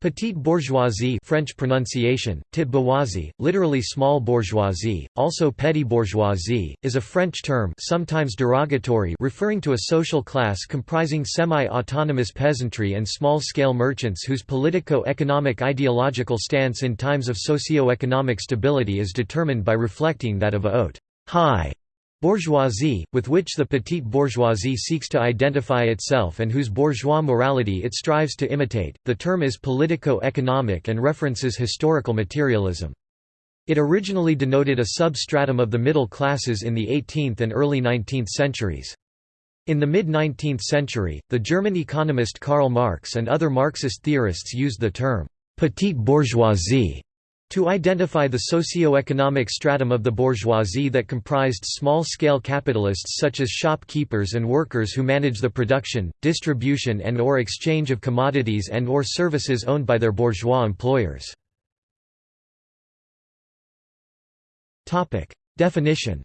Petite bourgeoisie French pronunciation, bourgeoisie, literally small bourgeoisie, also petit bourgeoisie, is a French term sometimes derogatory referring to a social class comprising semi-autonomous peasantry and small-scale merchants whose politico-economic ideological stance in times of socio-economic stability is determined by reflecting that of a haute high Bourgeoisie, with which the petite bourgeoisie seeks to identify itself and whose bourgeois morality it strives to imitate. The term is politico-economic and references historical materialism. It originally denoted a substratum of the middle classes in the 18th and early 19th centuries. In the mid-19th century, the German economist Karl Marx and other Marxist theorists used the term petite bourgeoisie to identify the socio-economic stratum of the bourgeoisie that comprised small-scale capitalists such as shopkeepers and workers who manage the production, distribution and or exchange of commodities and or services owned by their bourgeois employers. Definition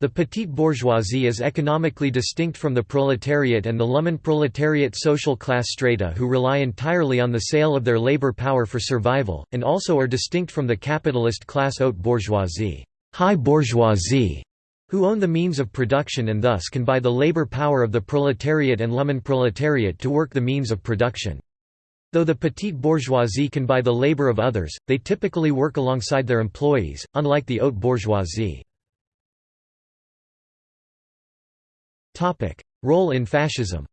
The petite bourgeoisie is economically distinct from the proletariat and the Lumpenproletariat social class strata who rely entirely on the sale of their labor power for survival, and also are distinct from the capitalist class haute bourgeoisie, high bourgeoisie who own the means of production and thus can buy the labor power of the proletariat and Lumpenproletariat to work the means of production. Though the petite bourgeoisie can buy the labor of others, they typically work alongside their employees, unlike the haute bourgeoisie. Role in fascism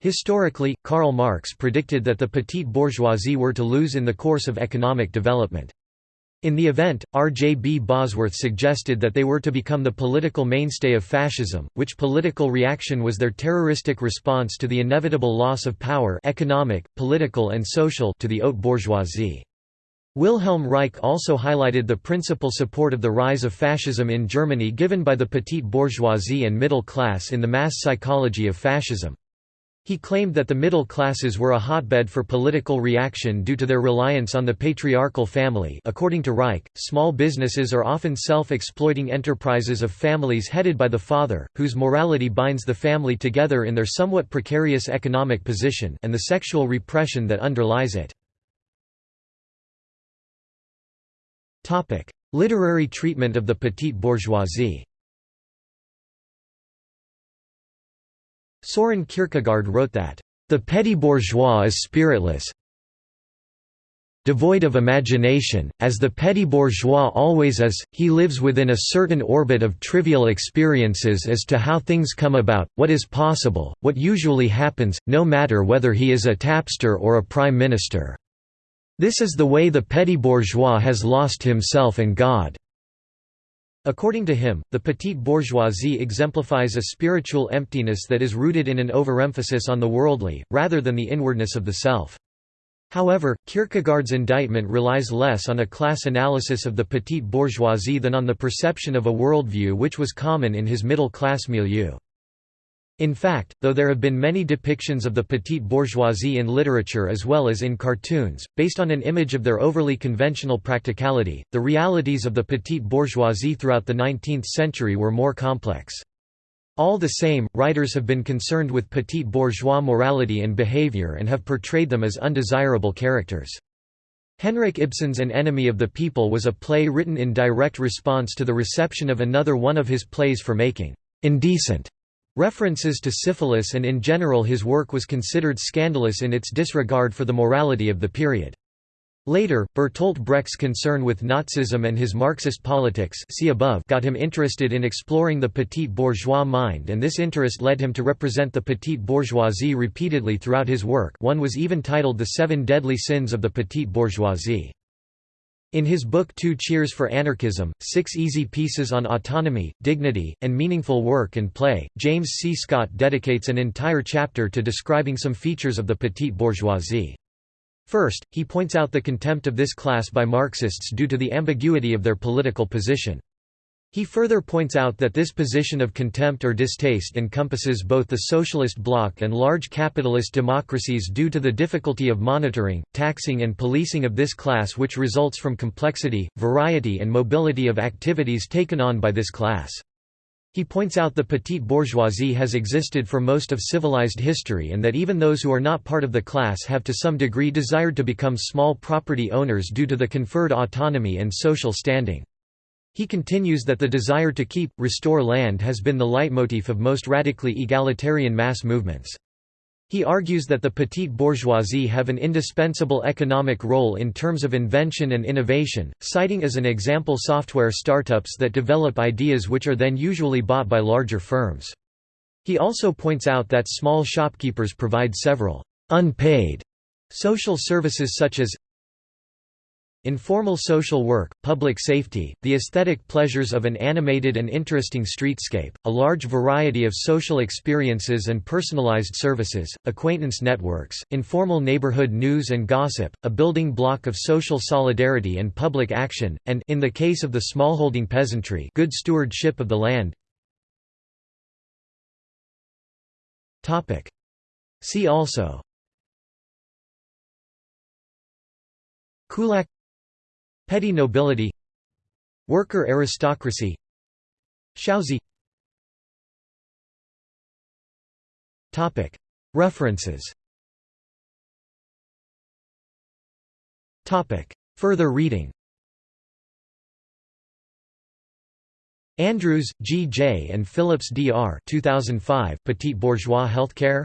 Historically, Karl Marx predicted that the petite bourgeoisie were to lose in the course of economic development. In the event, R. J. B. Bosworth suggested that they were to become the political mainstay of fascism, which political reaction was their terroristic response to the inevitable loss of power economic, political and social to the haute bourgeoisie. Wilhelm Reich also highlighted the principal support of the rise of fascism in Germany given by the petite bourgeoisie and middle class in the mass psychology of fascism. He claimed that the middle classes were a hotbed for political reaction due to their reliance on the patriarchal family according to Reich, small businesses are often self-exploiting enterprises of families headed by the father, whose morality binds the family together in their somewhat precarious economic position and the sexual repression that underlies it. Literary treatment of the petite bourgeoisie. Soren Kierkegaard wrote that, "...the petty bourgeois is spiritless devoid of imagination, as the petty bourgeois always is, he lives within a certain orbit of trivial experiences as to how things come about, what is possible, what usually happens, no matter whether he is a tapster or a prime minister." This is the way the petty bourgeois has lost himself and God. According to him, the petite bourgeoisie exemplifies a spiritual emptiness that is rooted in an overemphasis on the worldly, rather than the inwardness of the self. However, Kierkegaard's indictment relies less on a class analysis of the petite bourgeoisie than on the perception of a worldview which was common in his middle-class milieu. In fact, though there have been many depictions of the petite bourgeoisie in literature as well as in cartoons, based on an image of their overly conventional practicality, the realities of the petite bourgeoisie throughout the 19th century were more complex. All the same, writers have been concerned with petite bourgeois morality and behavior and have portrayed them as undesirable characters. Henrik Ibsen's An Enemy of the People was a play written in direct response to the reception of another one of his plays for making indecent References to syphilis and in general his work was considered scandalous in its disregard for the morality of the period. Later, Bertolt Brecht's concern with Nazism and his Marxist politics see above got him interested in exploring the petite bourgeois mind and this interest led him to represent the petite bourgeoisie repeatedly throughout his work one was even titled The Seven Deadly Sins of the Petite Bourgeoisie. In his book Two Cheers for Anarchism, Six Easy Pieces on Autonomy, Dignity, and Meaningful Work and Play, James C. Scott dedicates an entire chapter to describing some features of the petite bourgeoisie. First, he points out the contempt of this class by Marxists due to the ambiguity of their political position. He further points out that this position of contempt or distaste encompasses both the socialist bloc and large capitalist democracies due to the difficulty of monitoring, taxing and policing of this class which results from complexity, variety and mobility of activities taken on by this class. He points out the petite bourgeoisie has existed for most of civilized history and that even those who are not part of the class have to some degree desired to become small property owners due to the conferred autonomy and social standing. He continues that the desire to keep, restore land has been the leitmotif of most radically egalitarian mass movements. He argues that the petite bourgeoisie have an indispensable economic role in terms of invention and innovation, citing as an example software startups that develop ideas which are then usually bought by larger firms. He also points out that small shopkeepers provide several unpaid social services such as Informal social work, public safety, the aesthetic pleasures of an animated and interesting streetscape, a large variety of social experiences and personalized services, acquaintance networks, informal neighborhood news and gossip, a building block of social solidarity and public action, and in the case of the smallholding peasantry good stewardship of the land. See also. Kulak Petty nobility Worker aristocracy Xiaozi References Further reading Andrews, G. J. and Phillips, D. R. 2005, Petite Bourgeois Healthcare?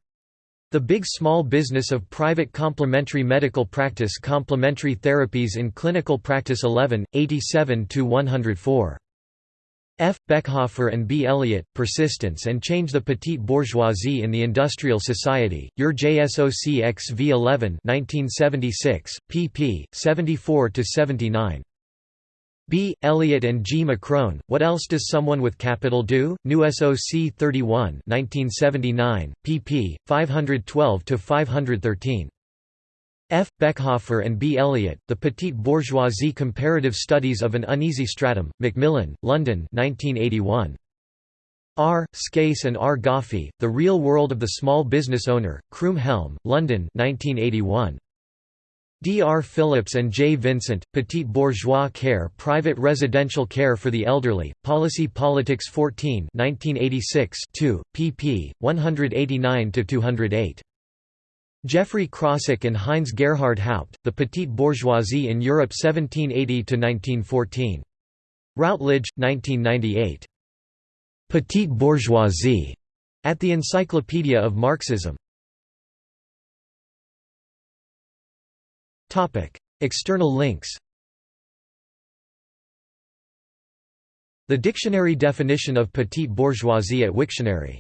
The Big Small Business of Private Complementary Medical Practice Complementary Therapies in Clinical Practice 11, 87–104. F. Bechhofer and B. Elliott, Persistence and Change the Petite Bourgeoisie in the Industrial Society, Your JSOC XV 11 1976, pp. 74–79. B. Elliott and G. McCrone, What Else Does Someone with Capital Do? New SOC 31 1979, pp. 512–513. F. Bechhofer and B. Elliott, The Petite Bourgeoisie Comparative Studies of an Uneasy Stratum, Macmillan, London 1981. R. Scase and R. Goffee, The Real World of the Small Business Owner, Croom Helm, London 1981. D. R. Phillips and J. Vincent, Petite Bourgeois Care Private Residential Care for the Elderly, Policy Politics 14 1986 2, pp. 189–208. Geoffrey Crossick and Heinz Gerhard Haupt, The Petite Bourgeoisie in Europe 1780–1914. Routledge, 1998. Petite Bourgeoisie, at the Encyclopedia of Marxism. External links The dictionary definition of petite bourgeoisie at Wiktionary